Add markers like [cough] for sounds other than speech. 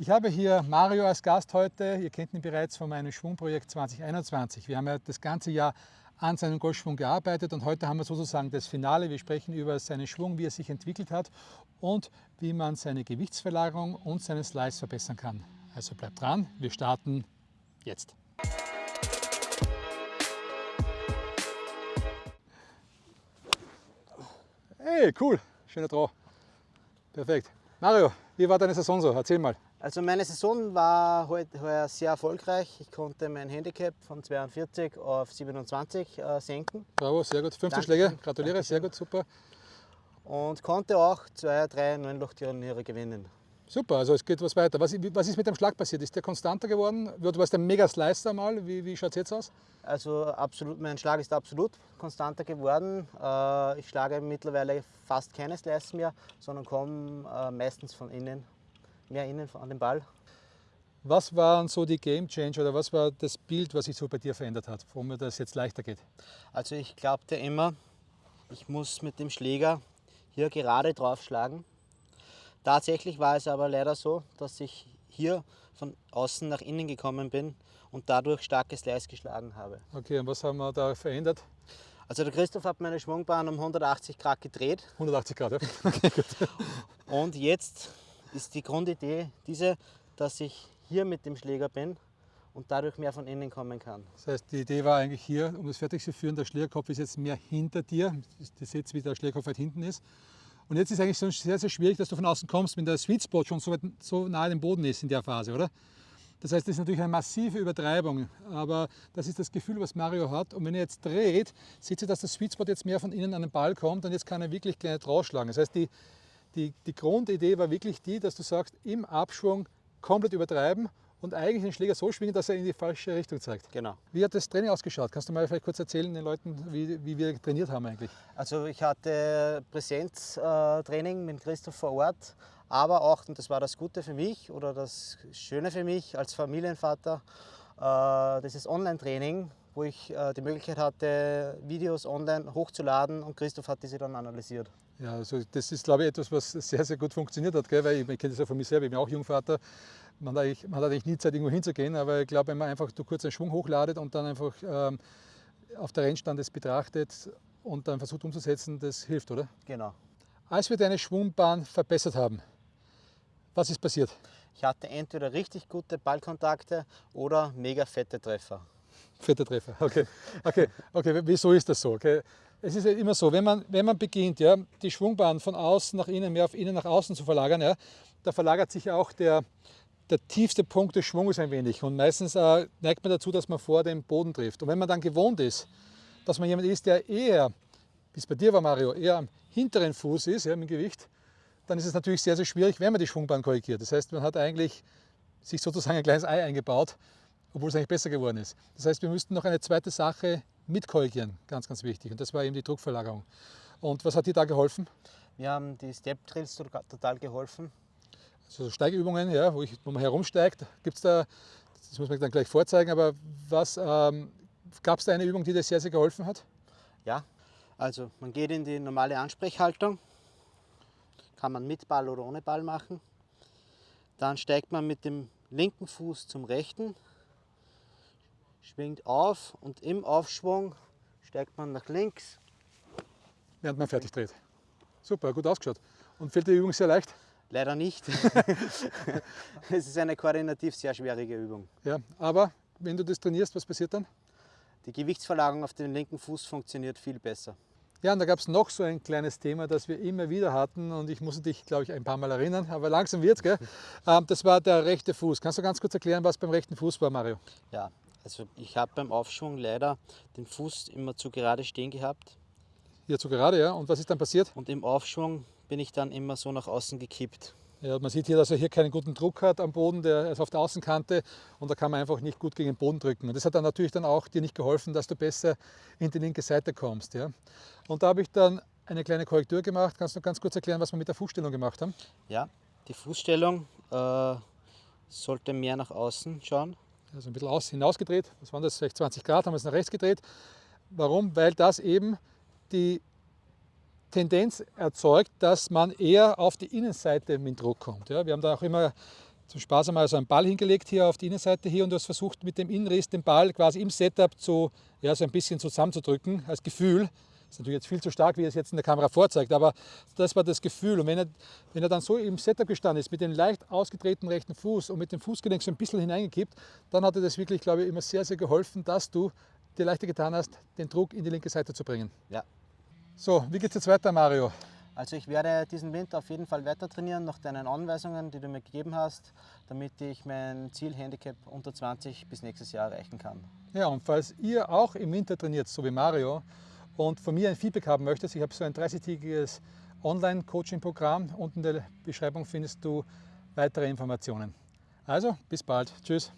Ich habe hier Mario als Gast heute. Ihr kennt ihn bereits von meinem Schwungprojekt 2021. Wir haben ja das ganze Jahr an seinem Golfschwung gearbeitet und heute haben wir sozusagen das Finale. Wir sprechen über seinen Schwung, wie er sich entwickelt hat und wie man seine Gewichtsverlagerung und seinen Slice verbessern kann. Also bleibt dran, wir starten jetzt. Hey, cool, schöner Draw. Perfekt. Mario, wie war deine Saison so? Erzähl mal. Also meine Saison war heute heuer sehr erfolgreich. Ich konnte mein Handicap von 42 auf 27 äh, senken. Bravo, sehr gut. 15 Schläge, gratuliere, Dankeschön. sehr gut, super. Und konnte auch zwei, drei Neunloch-Turniere gewinnen. Super, also es geht was weiter. Was, was, ist mit dem Schlag passiert? Ist der konstanter geworden? Du warst ein mega Slicer mal. Wie, wie schaut es jetzt aus? Also absolut, mein Schlag ist absolut konstanter geworden. Äh, ich schlage mittlerweile fast keine Slice mehr, sondern komme äh, meistens von innen mehr innen an den Ball. Was waren so die Game Changer oder was war das Bild, was sich so bei dir verändert hat, warum mir das jetzt leichter geht? Also ich glaubte immer, ich muss mit dem Schläger hier gerade drauf schlagen. Tatsächlich war es aber leider so, dass ich hier von außen nach innen gekommen bin und dadurch starkes Slice geschlagen habe. Okay, und was haben wir da verändert? Also der Christoph hat meine Schwungbahn um 180 Grad gedreht. 180 Grad, ja. [laughs] Und jetzt ist die Grundidee diese, dass ich hier mit dem Schläger bin und dadurch mehr von innen kommen kann. Das heißt, die Idee war eigentlich hier, um das fertig zu führen, der Schlägerkopf ist jetzt mehr hinter dir. Ihr seht, wie der Schlägerkopf weit hinten ist. Und jetzt ist eigentlich so sehr, sehr schwierig, dass du von außen kommst, wenn der Sweet Spot schon so, weit, so nahe dem Boden ist in der Phase, oder? Das heißt, das ist natürlich eine massive Übertreibung, aber das ist das Gefühl, was Mario hat. Und wenn er jetzt dreht, sieht ihr, dass der Sweet Spot jetzt mehr von innen an den Ball kommt und jetzt kann er wirklich kleine rausschlagen. Das heißt, die, die, die Grundidee war wirklich die, dass du sagst, im Abschwung komplett übertreiben und eigentlich den Schläger so schwingen, dass er in die falsche Richtung zeigt. Genau. Wie hat das Training ausgeschaut? Kannst du mal vielleicht kurz erzählen den Leuten, wie, wie wir trainiert haben eigentlich? Also ich hatte Präsenztraining mit Christoph vor Ort, aber auch, und das war das Gute für mich oder das Schöne für mich als Familienvater, äh, das ist Online-Training, wo ich äh, die Möglichkeit hatte, Videos online hochzuladen und Christoph hat diese dann analysiert. Ja, also das ist, glaube ich, etwas, was sehr, sehr gut funktioniert hat, gell? weil ich, ich kenne das ja von mir selber, ich bin auch Jungvater. Man hat, eigentlich, man hat eigentlich nie Zeit, irgendwo hinzugehen, aber ich glaube, wenn man einfach du kurz einen Schwung hochladet und dann einfach ähm, auf der Rennstand das betrachtet und dann versucht umzusetzen, das hilft, oder? Genau. Als wir deine Schwungbahn verbessert haben, was ist passiert? Ich hatte entweder richtig gute Ballkontakte oder mega fette Treffer. Fette Treffer, [laughs] okay. Okay, okay. wieso ist das so? Okay es ist ja immer so, wenn man, wenn man beginnt, ja, die Schwungbahn von außen nach innen, mehr auf innen nach außen zu verlagern, ja, da verlagert sich auch der, der tiefste Punkt des Schwunges ein wenig. Und meistens äh, neigt man dazu, dass man vor dem Boden trifft. Und wenn man dann gewohnt ist, dass man jemand ist, der eher, wie es bei dir war, Mario, eher am hinteren Fuß ist, ja, mit Gewicht, dann ist es natürlich sehr, sehr schwierig, wenn man die Schwungbahn korrigiert. Das heißt, man hat eigentlich sich sozusagen ein kleines Ei eingebaut, obwohl es eigentlich besser geworden ist. Das heißt, wir müssten noch eine zweite Sache mitkorrigieren, ganz, ganz wichtig. Und das war eben die Druckverlagerung. Und was hat dir da geholfen? Wir haben die Step Drills total geholfen. Also Steigübungen, ja, wo, ich, wo man herumsteigt, gibt es da, das muss man dann gleich vorzeigen, aber was ähm, gab es da eine Übung, die dir sehr, sehr geholfen hat? Ja, also man geht in die normale Ansprechhaltung, kann man mit Ball oder ohne Ball machen. Dann steigt man mit dem linken Fuß zum rechten, schwingt auf und im Aufschwung steigt man nach links. Während man fertig dreht. Super, gut ausgeschaut. Und fällt die Übung sehr leicht? Leider nicht. [laughs] es ist eine koordinativ sehr schwierige Übung. Ja, aber wenn du das trainierst, was passiert dann? Die Gewichtsverlagerung auf den linken Fuß funktioniert viel besser. Ja, und da gab es noch so ein kleines Thema, das wir immer wieder hatten und ich muss dich, glaube ich, ein paar Mal erinnern, aber langsam wird's, gell? [laughs] Ähm, das war der rechte Fuß. Kannst du ganz kurz erklären, was beim rechten Fuß war, Mario? Ja, also ich habe beim Aufschwung leider den Fuß immer zu gerade stehen gehabt. Hier zu gerade, ja. Und was ist dann passiert? Und im Aufschwung bin ich dann immer so nach außen gekippt. Ja, man sieht hier, dass er hier keinen guten Druck hat am Boden, der ist auf der Außenkante und da kann man einfach nicht gut gegen den Boden drücken. Und das hat dann natürlich dann auch dir nicht geholfen, dass du besser in die linke Seite kommst. Ja. Und da habe ich dann eine kleine Korrektur gemacht. Kannst du ganz kurz erklären, was wir mit der Fußstellung gemacht haben? Ja, die Fußstellung äh, sollte mehr nach außen schauen also ein bisschen aus, hinausgedreht, was waren das, vielleicht 20 Grad, haben wir es nach rechts gedreht. Warum? Weil das eben die Tendenz erzeugt, dass man eher auf die Innenseite mit Druck kommt. Ja, wir haben da auch immer zum Spaß einmal so einen Ball hingelegt hier auf die Innenseite hier und du hast versucht mit dem Innenriss den Ball quasi im Setup zu, ja, so ein bisschen zusammenzudrücken als Gefühl. Das ist natürlich jetzt viel zu stark, wie er es jetzt in der Kamera vorzeigt, aber das war das Gefühl. Und wenn er, wenn er dann so im Setup gestanden ist, mit dem leicht ausgetretenen rechten Fuß und mit dem Fußgelenk so ein bisschen hineingekippt, dann hat er das wirklich, glaube ich, immer sehr, sehr geholfen, dass du dir leichter getan hast, den Druck in die linke Seite zu bringen. Ja. So, wie geht es jetzt weiter, Mario? Also ich werde diesen Winter auf jeden Fall weiter trainieren nach deinen Anweisungen, die du mir gegeben hast, damit ich mein Zielhandicap unter 20 bis nächstes Jahr erreichen kann. Ja, und falls ihr auch im Winter trainiert, so wie Mario, und von mir ein Feedback haben möchtest, ich habe so ein 30-tägiges Online-Coaching-Programm. Unten in der Beschreibung findest du weitere Informationen. Also, bis bald. Tschüss.